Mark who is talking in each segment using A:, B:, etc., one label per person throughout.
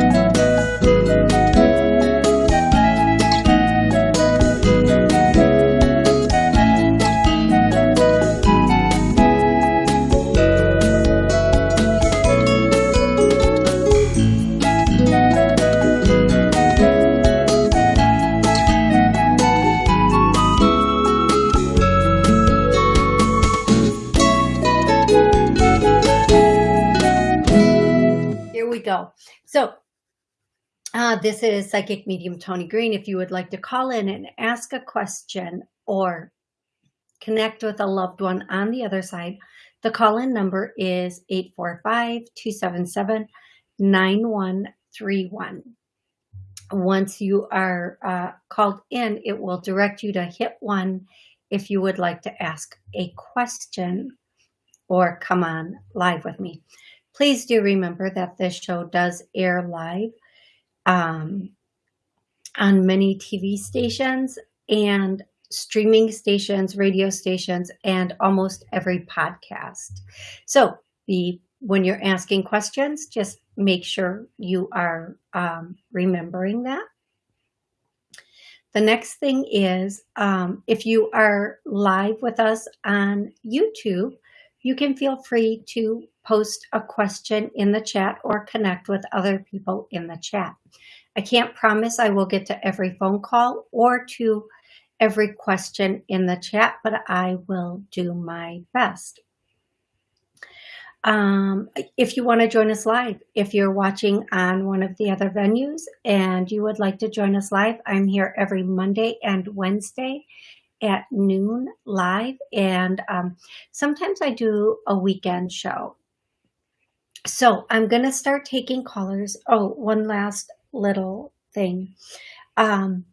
A: go. Uh, this is Psychic Medium Toni Green. If you would like to call in and ask a question or connect with a loved one on the other side, the call-in number is 845-277-9131. Once you are uh, called in, it will direct you to hit one if you would like to ask a question or come on live with me. Please do remember that this show does air live um, on many TV stations and streaming stations, radio stations, and almost every podcast. So be when you're asking questions, just make sure you are um, remembering that. The next thing is um, if you are live with us on YouTube, you can feel free to post a question in the chat or connect with other people in the chat. I can't promise I will get to every phone call or to every question in the chat, but I will do my best. Um, if you want to join us live, if you're watching on one of the other venues and you would like to join us live, I'm here every Monday and Wednesday at noon live. And um, sometimes I do a weekend show. So I'm going to start taking callers. Oh, one last little thing. Um,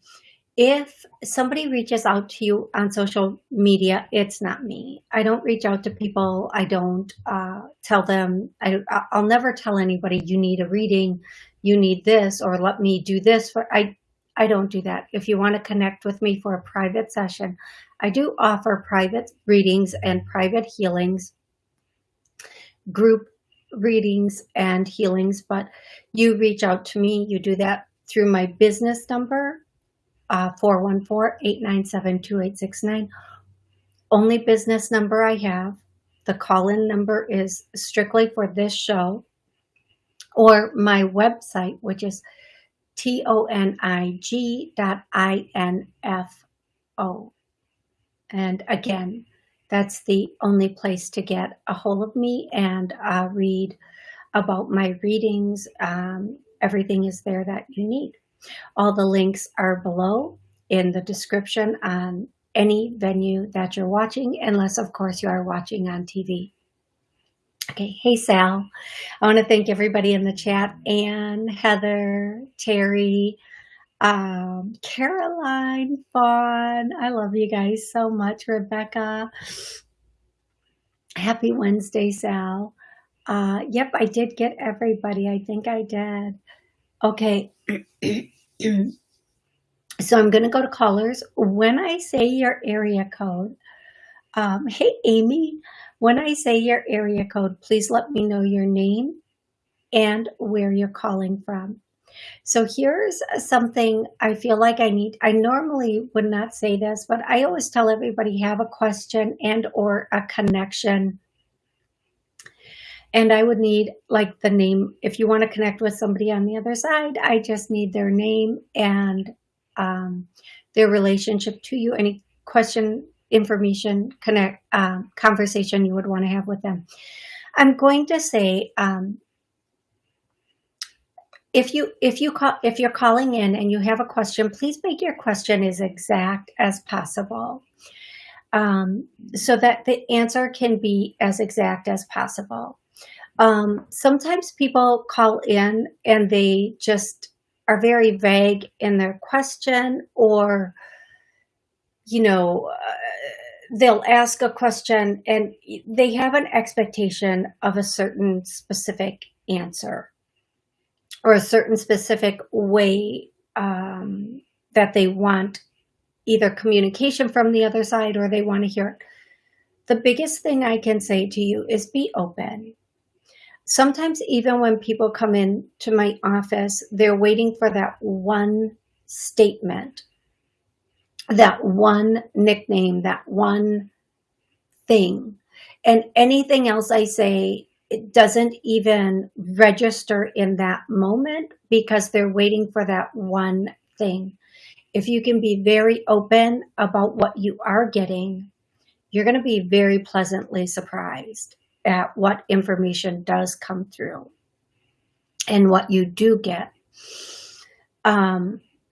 A: if somebody reaches out to you on social media, it's not me. I don't reach out to people. I don't uh, tell them, I, I'll never tell anybody you need a reading, you need this, or let me do this. For I, I don't do that. If you want to connect with me for a private session, I do offer private readings and private healings, group readings and healings, but you reach out to me, you do that through my business number, 414-897-2869. Uh, Only business number I have. The call-in number is strictly for this show or my website, which is T-O-N-I-G dot I-N-F-O. And again, that's the only place to get a hold of me and uh, read about my readings. Um, everything is there that you need. All the links are below in the description on any venue that you're watching, unless of course you are watching on TV. Okay, hey Sal. I want to thank everybody in the chat, Anne, Heather, Terry, um, Caroline, Fawn. I love you guys so much. Rebecca. Happy Wednesday, Sal. Uh, yep, I did get everybody. I think I did. Okay. so I'm going to go to callers. When I say your area code, um, hey, Amy, when I say your area code, please let me know your name and where you're calling from. So here's something I feel like I need. I normally would not say this, but I always tell everybody have a question and or a connection. And I would need like the name. If you want to connect with somebody on the other side, I just need their name and um, their relationship to you, any question, information, connect, um, conversation you would want to have with them. I'm going to say um, if you if you call if you're calling in and you have a question, please make your question as exact as possible. Um, so that the answer can be as exact as possible. Um, sometimes people call in and they just are very vague in their question or, you know, uh, they'll ask a question and they have an expectation of a certain specific answer or a certain specific way um, that they want either communication from the other side or they want to hear it. The biggest thing I can say to you is be open. sometimes even when people come in to my office, they're waiting for that one statement, that one nickname, that one thing. And anything else I say, it doesn't even register in that moment because they're waiting for that one thing. If you can be very open about what you are getting, you're going to be very pleasantly surprised at what information does come through and what you do get. Um,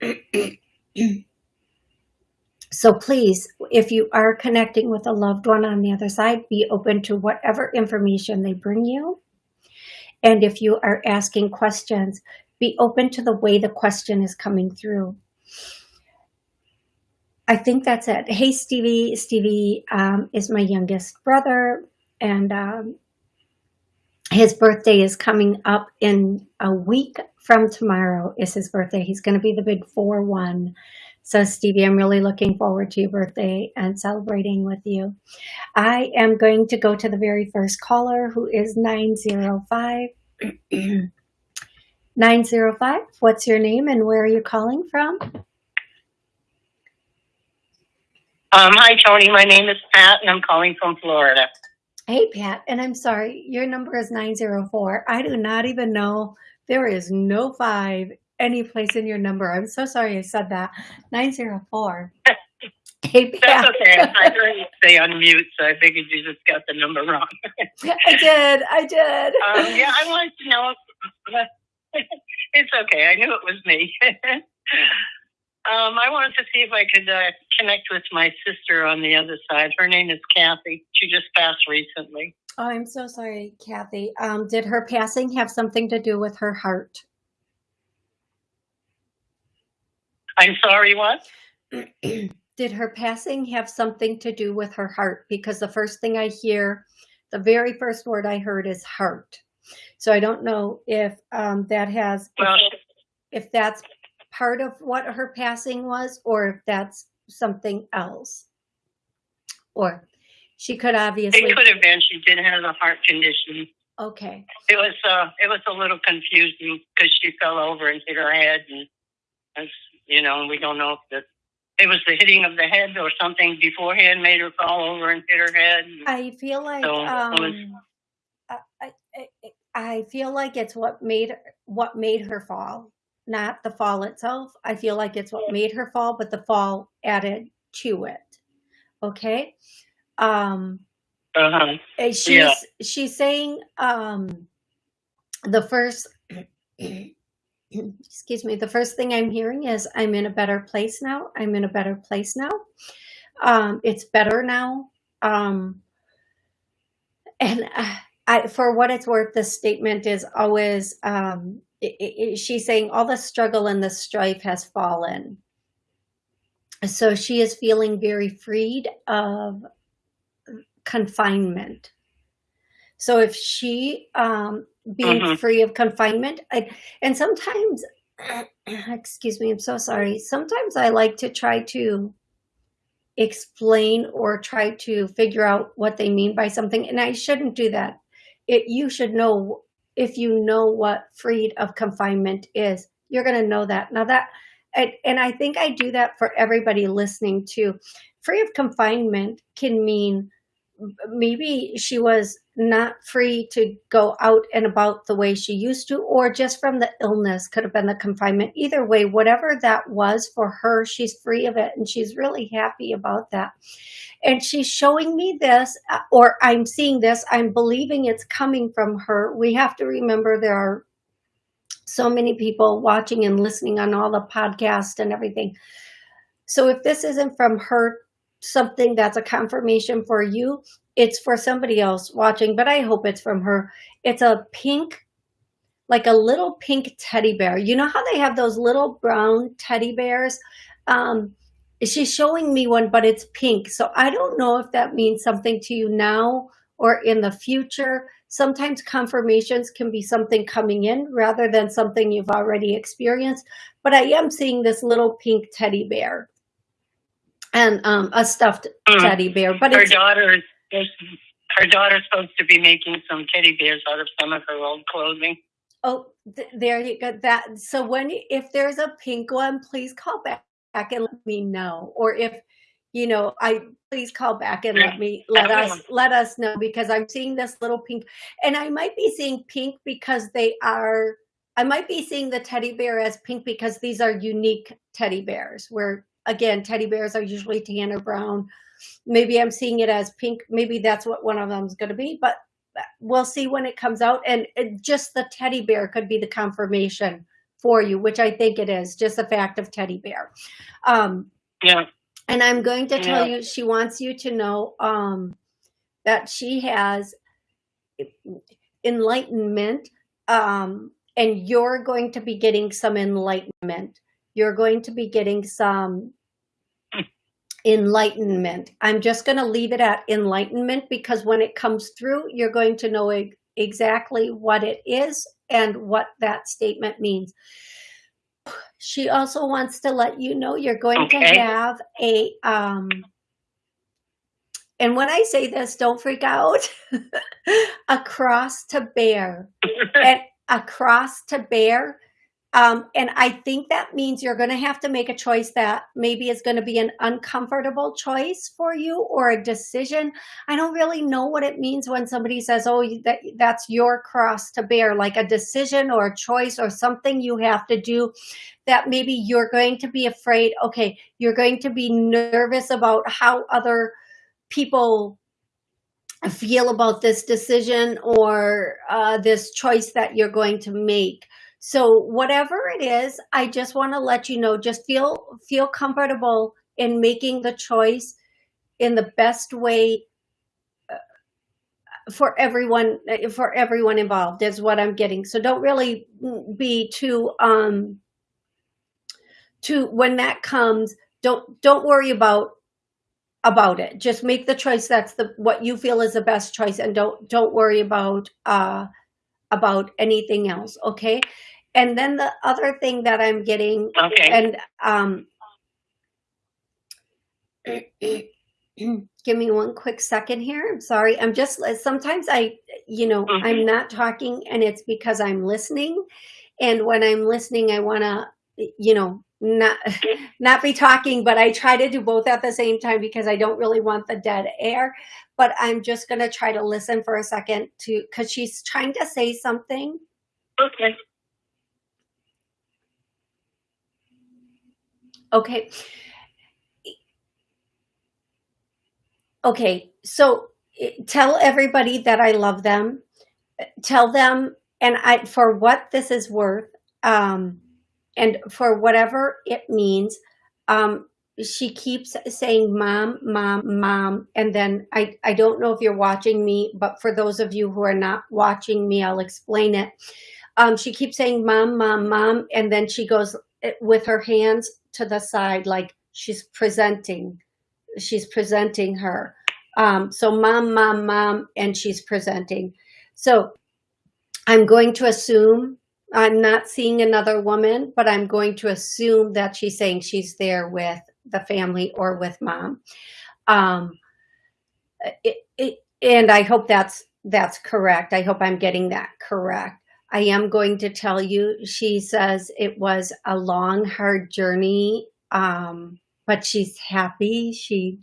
A: so please, if you are connecting with a loved one on the other side, be open to whatever information they bring you. And if you are asking questions, be open to the way the question is coming through. I think that's it. Hey, Stevie. Stevie um, is my youngest brother, and um, his birthday is coming up in a week from tomorrow is his birthday. He's going to be the big 4-1. So Stevie, I'm really looking forward to your birthday and celebrating with you. I am going to go to the very first caller who is 905. 905, what's your name and where are you calling from?
B: Um, hi, Toni. My name is Pat, and I'm calling from Florida.
A: Hey, Pat. And I'm sorry, your number is 904. I do not even know. There is no five any place in your number. I'm so sorry I said that. 904.
B: Hey, Pat. That's okay. I heard you say unmute, so I figured you just got the number wrong.
A: I did. I did.
B: Um, yeah, I wanted to know. If, it's okay. I knew it was me. Um, I wanted to see if I could uh, connect with my sister on the other side. Her name is Kathy. She just passed recently.
A: Oh, I'm so sorry, Kathy. Um, did her passing have something to do with her heart?
B: I'm sorry, what?
A: did her passing have something to do with her heart? Because the first thing I hear, the very first word I heard is heart. So I don't know if um, that has, well, if, if that's part of what her passing was or if that's something else. Or she could obviously.
B: It could have been. She did have a heart condition.
A: Okay.
B: It was uh, it was a little confusing because she fell over and hit her head, and as you know, we don't know if the it was the hitting of the head or something beforehand made her fall over and hit her head.
A: I feel like so um, was, I, I, I feel like it's what made what made her fall not the fall itself. I feel like it's what made her fall, but the fall added to it. Okay. Um, uh-huh. She's, yeah. she's saying, um, the first, excuse me, the first thing I'm hearing is I'm in a better place now. I'm in a better place now. Um, it's better now. Um, and I, for what it's worth, this statement is always, um, it, it, she's saying all the struggle and the strife has fallen. So she is feeling very freed of confinement. So if she um, being mm-hmm. free of confinement, I, and sometimes, excuse me, I'm so sorry. Sometimes I like to try to explain or try to figure out what they mean by something, and I shouldn't do that. It, you should know if you know what freed of confinement is, you're going to know that. Now that, and, and I think I do that for everybody listening too. Free of confinement can mean maybe she was not free to go out and about the way she used to, or just from the illness could have been the confinement. Either way, whatever that was for her, she's free of it and she's really happy about that and she's showing me this uh, or I'm seeing this, I'm believing it's coming from her. We have to remember there are so many people watching and listening on all the podcasts and everything. So if this isn't from her, something that's a confirmation for you, it's for somebody else watching, but I hope it's from her. It's a pink, like a little pink teddy bear. You know how they have those little brown teddy bears? Um, she's showing me one, but it's pink. So I don't know if that means something to you now or in the future. Sometimes confirmations can be something coming in rather than something you've already experienced. But I am seeing this little pink teddy bear and um, a stuffed mm. teddy bear. But
B: her daughter, Her daughter's supposed to be making some teddy bears out of some of her old clothing.
A: Oh, th- there you go. That so when if there's a pink one, please call back, back and let me know. Or if you know, I please call back and let me let us let us know because I'm seeing this little pink, and I might be seeing pink because they are. I might be seeing the teddy bear as pink because these are unique teddy bears. Where again, teddy bears are usually tan or brown. Maybe I'm seeing it as pink. Maybe that's what one of them is going to be, but we'll see when it comes out. And it, just the teddy bear could be the confirmation for you, which I think it is. Just the fact of teddy bear. Um,
B: Yeah.
A: and I'm going to tell
B: Yeah.
A: you, she wants you to know um, that she has enlightenment, um, and you're going to be getting some enlightenment. You're going to be getting some enlightenment. I'm just going to leave it at enlightenment because when it comes through, you're going to know e- exactly what it is and what that statement means. She also wants to let you know you're going to have a um and when I say this, don't freak out. a cross to bear. And a cross to bear. Um, and I think that means you're going to have to make a choice that maybe is going to be an uncomfortable choice for you or a decision. I don't really know what it means when somebody says, "Oh, that that's your cross to bear," like a decision or a choice or something you have to do that maybe you're going to be afraid. Okay, you're going to be nervous about how other people feel about this decision or uh, this choice that you're going to make. So whatever it is, I just want to let you know. Just feel feel comfortable in making the choice in the best way uh, for everyone uh, for everyone involved. Is what I'm getting. So don't really be too um too when that comes. Don't don't worry about about it. Just make the choice that's the what you feel is the best choice, and don't don't worry about uh about anything else. Okay. And then the other thing that I'm getting,
B: okay.
A: and um, give me one quick second here. I'm sorry. I'm just sometimes I, you know,
B: Mhm.
A: I'm not talking, and it's because I'm listening. And when I'm listening, I want to, you know, not not be talking, but I try to do both at the same time because I don't really want the dead air. But I'm just going to try to listen for a second to because she's trying to say something.
B: Okay.
A: Okay. Okay. So tell everybody that I love them. Tell them, and I for what this is worth, um, and for whatever it means. Um, she keeps saying mom mom mom and then I, I don't know if you're watching me but for those of you who are not watching me i'll explain it. Um, she keeps saying mom mom mom and then she goes eh, with her hands to the side like she's presenting she's presenting her. Um, so mom mom mom and she's presenting. So i'm going to assume i'm not seeing another woman but i'm going to assume that she's saying she's there with the family or with mom um, it, it, and i hope that's that's correct i hope i'm getting that correct I am going to tell you, she says it was a long, hard journey, um, but she's happy. She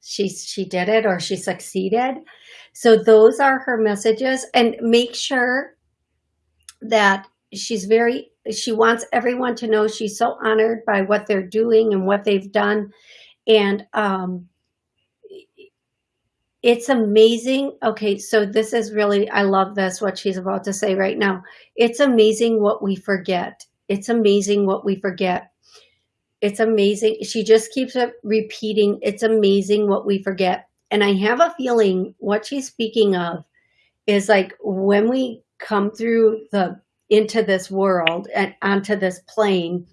A: she she did it or she succeeded. So those are her messages, and make sure that she's very. She wants everyone to know she's so honored by what they're doing and what they've done, and um, it's amazing. Okay, so this is really, I love this, what she's about to say right now. It's amazing what we forget. It's amazing what we forget. It's amazing. She just keeps repeating, it's amazing what we forget. And I have a feeling what she's speaking of is like when we come through the, into this world and onto this plane,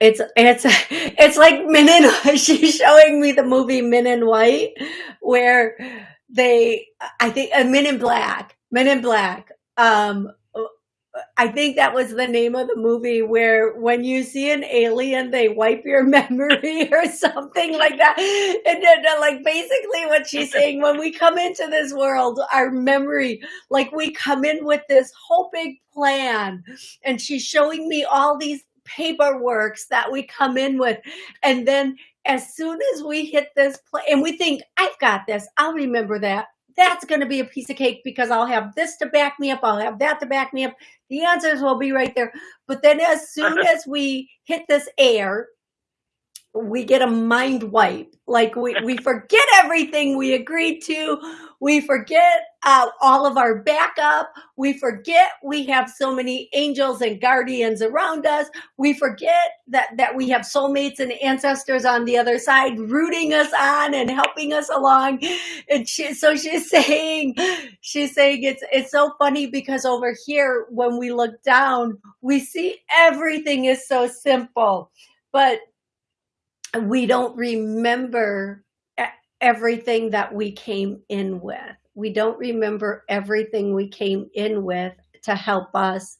A: it's it's it's like Men in she's showing me the movie Men in White where they I think uh, Men in Black Men in Black um I think that was the name of the movie where when you see an alien, they wipe your memory or something like that. And then, uh, like basically what she's saying, when we come into this world, our memory, like we come in with this whole big plan. And she's showing me all these paperworks that we come in with. And then as soon as we hit this place, and we think, I've got this, I'll remember that that's going to be a piece of cake because I'll have this to back me up. I'll have that to back me up. The answers will be right there. But then as soon as we hit this air, we get a mind wipe. Like we, we forget everything we agreed to. We forget uh, all of our backup. We forget we have so many angels and guardians around us. We forget that, that we have soulmates and ancestors on the other side rooting us on and helping us along. And she, so she's saying, she's saying it's, it's so funny because over here, when we look down, we see everything is so simple, but we don't remember everything that we came in with. We don't remember everything we came in with to help us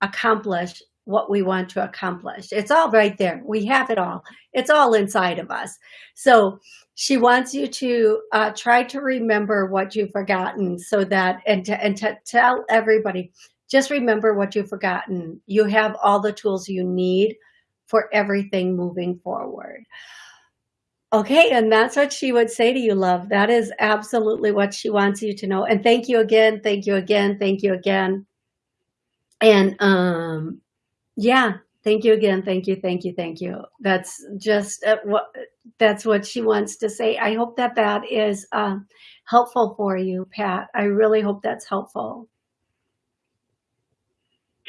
A: accomplish what we want to accomplish. It's all right there. We have it all. It's all inside of us. So she wants you to uh, try to remember what you've forgotten so that, and to, and to tell everybody, just remember what you've forgotten. You have all the tools you need for everything moving forward. Okay, and that's what she would say to you, love. That is absolutely what she wants you to know. And thank you again, thank you again, thank you again. And um, yeah, thank you again, thank you, thank you, thank you. That's just uh, what that's what she wants to say. I hope that that is uh, helpful for you, Pat. I really hope that's helpful.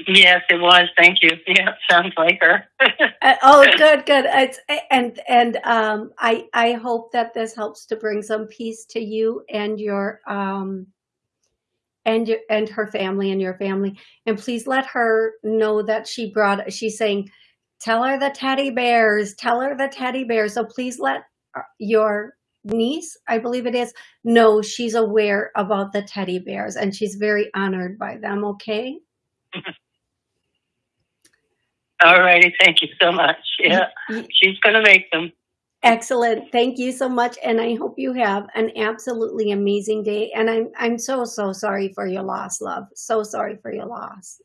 B: Yes, it was. Thank you. Yeah, sounds like her.
A: uh, oh, good, good. It's and and um, I I hope that this helps to bring some peace to you and your um and your and her family and your family. And please let her know that she brought. She's saying, tell her the teddy bears. Tell her the teddy bears. So please let uh, your niece, I believe it is, know she's aware about the teddy bears and she's very honored by them. Okay.
B: All righty. Thank you so much. Yeah, she's going to make them.
A: Excellent. Thank you so much. And I hope you have an absolutely amazing day. And I'm, I'm so, so sorry for your loss, love. So sorry for your loss.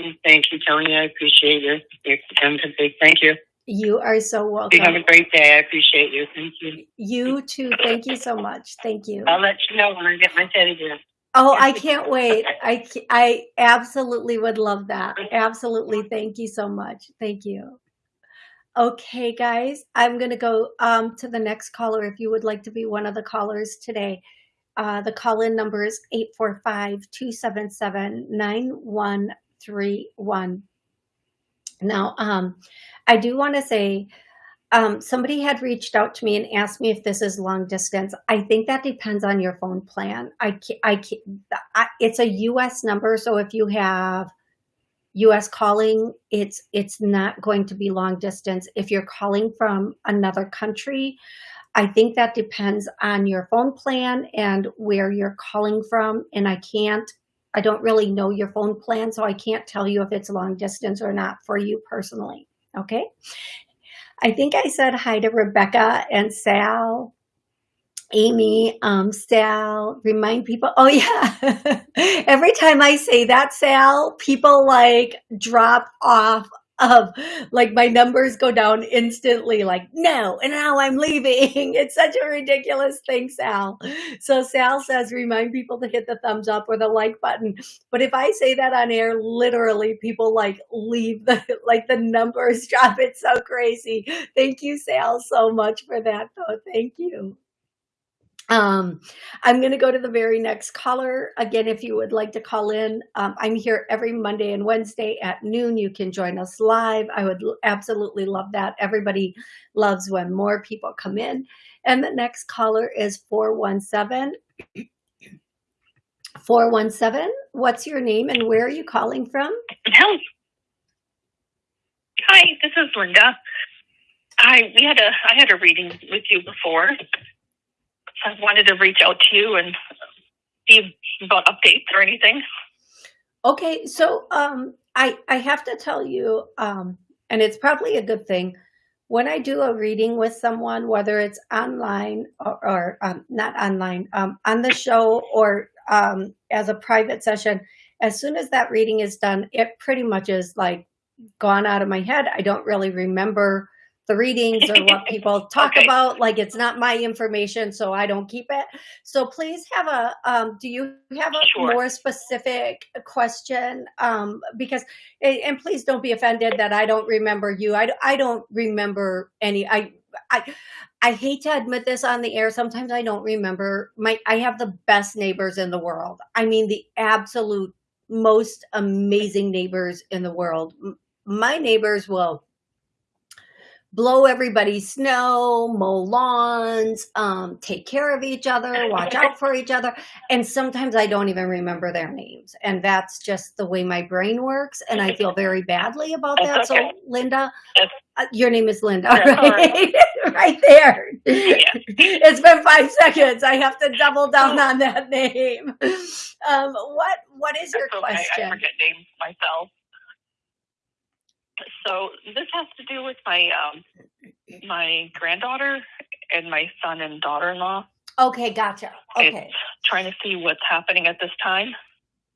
A: Mm-hmm.
B: Thank you, Toni. I appreciate your, your empathy. Thank you.
A: You are so welcome.
B: You have a great day. I appreciate you. Thank you.
A: You too. Thank you so much. Thank you.
B: I'll let you know when I get my teddy bear.
A: Oh, I can't wait. I, I absolutely would love that. Absolutely. Thank you so much. Thank you. Okay, guys, I'm going to go um, to the next caller if you would like to be one of the callers today. Uh, the call-in number is 845-277-9131. Now, um, I do want to say um, somebody had reached out to me and asked me if this is long distance. I think that depends on your phone plan. I, I, I, it's a U.S. number, so if you have U.S. calling, it's it's not going to be long distance. If you're calling from another country, I think that depends on your phone plan and where you're calling from. And I can't, I don't really know your phone plan, so I can't tell you if it's long distance or not for you personally. Okay. I think I said hi to Rebecca and Sal, Amy, um, Sal, remind people. Oh yeah. Every time I say that, Sal, people like drop off of like my numbers go down instantly like no and now i'm leaving. It's such a ridiculous thing sal. So sal says remind people to hit the thumbs up or the like button. But if i say that on air literally people like leave the like the numbers drop. It's so crazy. Thank you sal so much for that though. Thank you um, I'm going to go to the very next caller. Again, if you would like to call in, um, I'm here every Monday and Wednesday at noon. You can join us live. I would absolutely love that. Everybody loves when more people come in. And the next caller is 417. 417, what's your name and where are you calling from?
C: Hi, this is Linda. I we had a I had a reading with you before I wanted to reach out to you and see about updates or anything.
A: Okay, so um, I I have to tell you, um, and it's probably a good thing when I do a reading with someone, whether it's online or, or um, not online, um, on the show or um, as a private session. As soon as that reading is done, it pretty much is like gone out of my head. I don't really remember the readings or what people talk
C: Okay.
A: about. Like it's not my information, so I don't keep it. So please have a, um, do you have a
C: Sure.
A: more specific question? Um, because, and and please don't be offended that I don't remember you. I, I don't remember any, I, I, I hate to admit this on the air. Sometimes I don't remember my, I have the best neighbors in the world. I mean, the absolute most amazing neighbors in the world. My neighbors will blow everybody's snow, mow lawns, um, take care of each other, watch out for each other. And sometimes I don't even remember their names. And that's just the way my brain works. And I feel very badly about that.
C: That's
A: So. Linda, uh, your name is Linda, right? right there. It's been five seconds. I have to double down on that name. Um, what What is your
C: okay. I
A: question?
C: forget names myself. So this has to do with my um, my granddaughter and my son and daughter-in-law.
A: Okay, gotcha. Okay.
C: Trying to see what's happening at this time.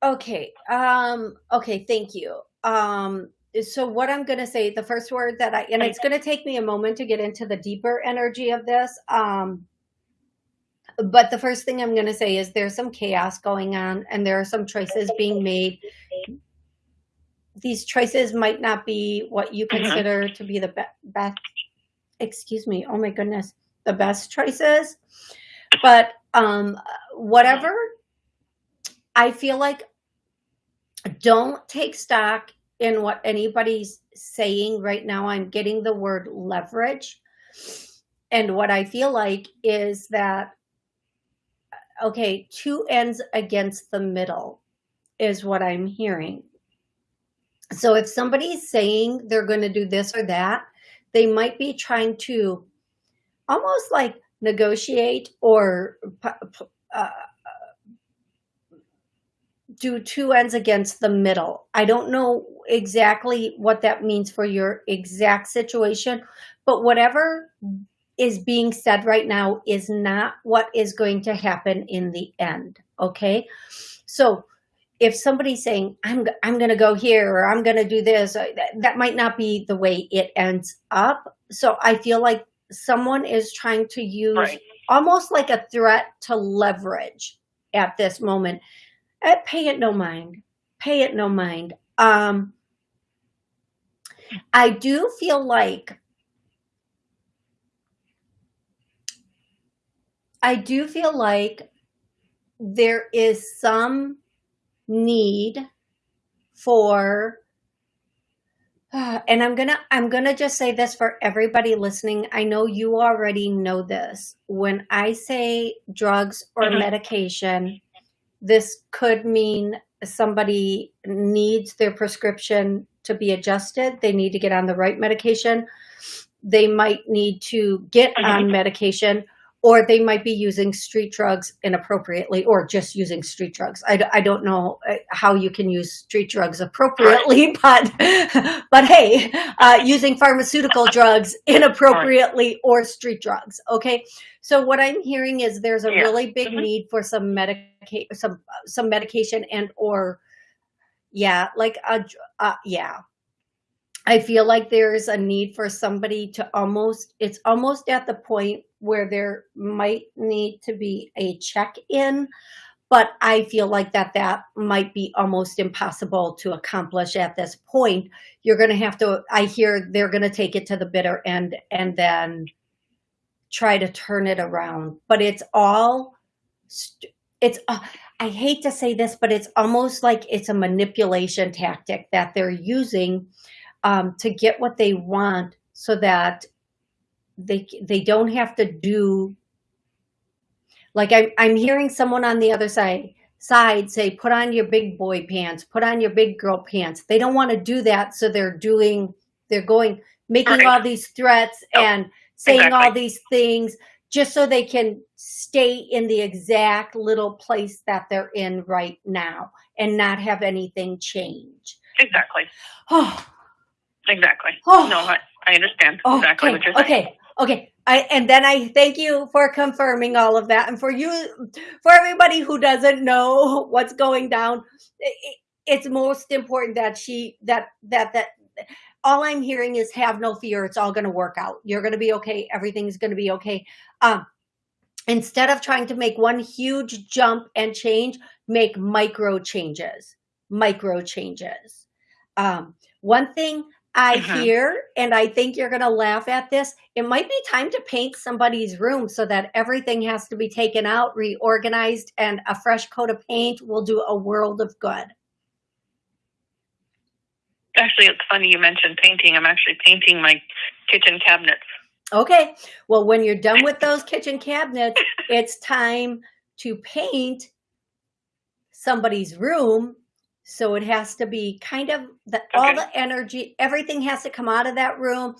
A: Okay. Um, okay, thank you. Um, so what I'm gonna say, the first word that I and it's gonna take me a moment to get into the deeper energy of this. Um but the first thing I'm gonna say is there's some chaos going on and there are some choices being made. These choices might not be what you
C: Mhm.
A: consider to be the be- best excuse me, oh my goodness, the best choices. But um whatever I feel like don't take stock in what anybody's saying right now. I'm getting the word leverage. And what I feel like is that, okay, two ends against the middle is what I'm hearing. So if somebody's saying they're going to do this or that, they might be trying to almost like negotiate or uh, do two ends against the middle. I don't know exactly what that means for your exact situation, but whatever is being said right now is not what is going to happen in the end. Okay. So if somebody's saying, I'm, I'm going to go here or I'm going to do this, uh, that, that might not be the way it ends up. So I feel like someone is trying to use
C: Right.
A: almost like a threat to leverage at this moment. Uh, pay it no mind. Pay it no mind. Um, I do feel like I do feel like there is some need for and I'm gonna I'm gonna just say this for everybody listening. I know you already know this. When I say drugs or
C: Mhm.
A: medication, this could mean somebody needs their prescription to be adjusted. They need to get on the right medication. They might need to get
C: Mhm.
A: on medication, or they might be using street drugs inappropriately, or just using street drugs. I, I don't know uh, how you can use street drugs appropriately, but but hey, uh, using pharmaceutical drugs inappropriately or street drugs. Okay, so what I'm hearing is there's a
C: Yeah.
A: really big
C: Mhm.
A: need for some medica- some some medication and or yeah, like a uh, yeah. I feel like there's a need for somebody to almost it's almost at the point where there might need to be a check-in but I feel like that that might be almost impossible to accomplish at this point. You're going to have to I hear they're going to take it to the bitter end and then try to turn it around. But it's all it's uh, I hate to say this, but it's almost like it's a manipulation tactic that they're using um, to get what they want, so that they they don't have to do. Like I, I'm hearing someone on the other side side say, "Put on your big boy pants, put on your big girl pants." They don't want to do that, so they're doing. They're going making
C: Right.
A: all these threats
C: Yep.
A: and saying all these things just so they can stay in the exact little place that they're in right now and not have anything change.
C: Exactly.
A: Oh,
C: Exactly.
A: Oh.
C: No, I, I understand exactly
A: okay,
C: what you're saying.
A: okay, okay. I, and then I thank you for confirming all of that. And for you, for everybody who doesn't know what's going down, i- i- it's most important that she, that, that, that, all I'm hearing is have no fear. It's all going to work out. You're going to be okay. Everything's going to be okay. Um, instead of trying to make one huge jump and change, make micro changes, micro changes. Um, one thing I
C: Mhm.
A: hear, and I think you're going to laugh at this, it might be time to paint somebody's room so that everything has to be taken out, reorganized, and a fresh coat of paint will do a world of good.
C: Actually, it's funny you mentioned painting. I'm actually painting my kitchen cabinets.
A: Okay, well, when you're done with those kitchen cabinets, it's time to paint somebody's room. So it has to be kind of the all the energy, everything has to come out of that room,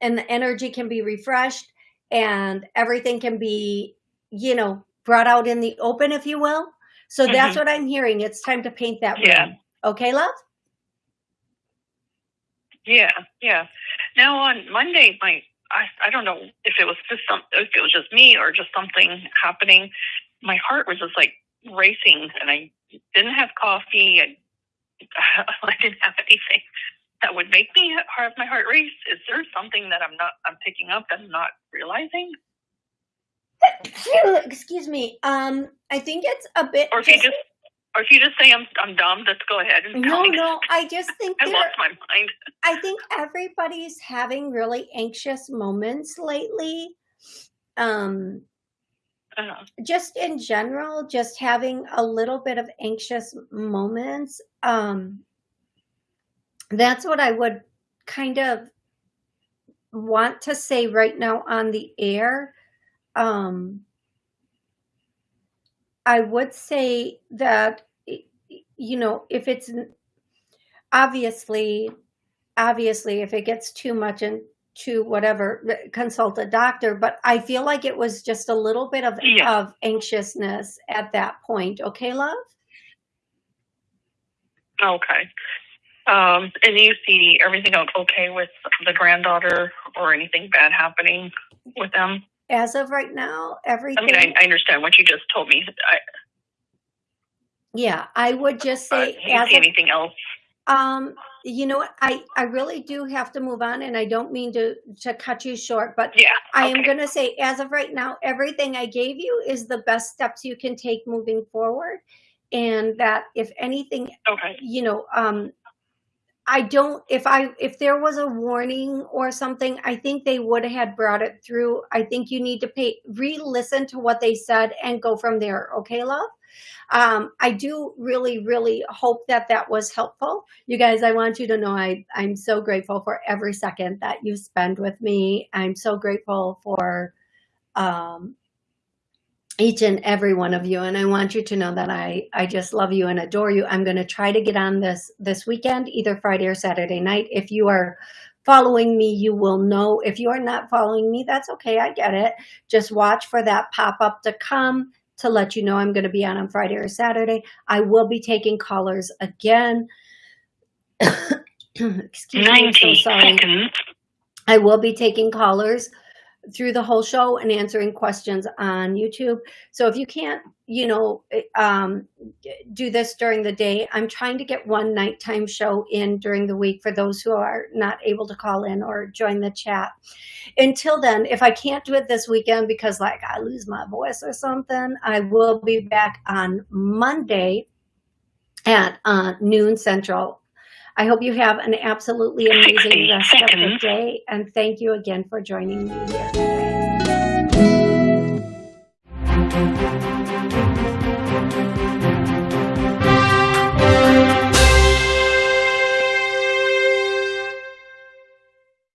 A: and the energy can be refreshed, and everything can be, you know, brought out in the open, if you will. So that's
C: Mhm.
A: what I'm hearing. It's time to paint that
C: Yeah.
A: room. Okay, love?
C: Yeah, yeah. Now on Monday, my I I don't know if it was just some if it was just me or just something happening. My heart was just like racing, and I didn't have coffee. I I didn't have anything that would make me have my heart race. Is there something that I'm not I'm picking up that I'm not realizing?
A: Excuse me. Um, I think it's a bit.
C: Or if you just or if you just say I'm I'm dumb, just go ahead and
A: no, no. I just think
C: I lost my mind.
A: I think everybody's having really anxious moments lately. Um,
C: Uh,
A: just in general, just having a little bit of anxious moments. Um, that's what I would kind of want to say right now on the air. Um, I would say that, you know, if it's obviously, obviously, if it gets too much and to whatever, consult a doctor. But I feel like it was just a little bit of,
C: Yeah.
A: of anxiousness at that point. Okay, love?
C: Okay. Um, and you see everything okay with the granddaughter or anything bad happening with them?
A: As of right now, everything I
C: mean, I, I understand what you just told me. I,
A: yeah, I would just say
C: you
A: as
C: see
A: of
C: anything else?
A: Um, you know what? I I really do have to move on, and I don't mean to to cut you short, but
C: Yeah.
A: I am going to say, as of right now, everything I gave you is the best steps you can take moving forward, and that if anything,
C: Okay.
A: you know, um, I don't. If I if there was a warning or something, I think they would have brought it through. I think you need to pay re-listen to what they said and go from there. Okay, love. Um, I do really, really hope that that was helpful. You guys, I want you to know I, I'm so grateful for every second that you spend with me. I'm so grateful for um, each and every one of you. And I want you to know that I, I just love you and adore you. I'm going to try to get on this this weekend, either Friday or Saturday night. If you are following me, you will know. If you are not following me, that's okay. I get it. Just watch for that pop up to come to let you know I'm going to be on on Friday or Saturday. I will be taking callers again. Excuse me, I'm so sorry.
C: seconds.
A: I will be taking callers through the whole show and answering questions on YouTube. So if you can't, you know, um, do this during the day, I'm trying to get one nighttime show in during the week for those who are not able to call in or join the chat. Until then, if I can't do it this weekend because like I lose my voice or something, I will be back on Monday at uh, noon central. I hope you have an absolutely amazing
C: 60
A: rest of the day, and thank you again for joining me here today.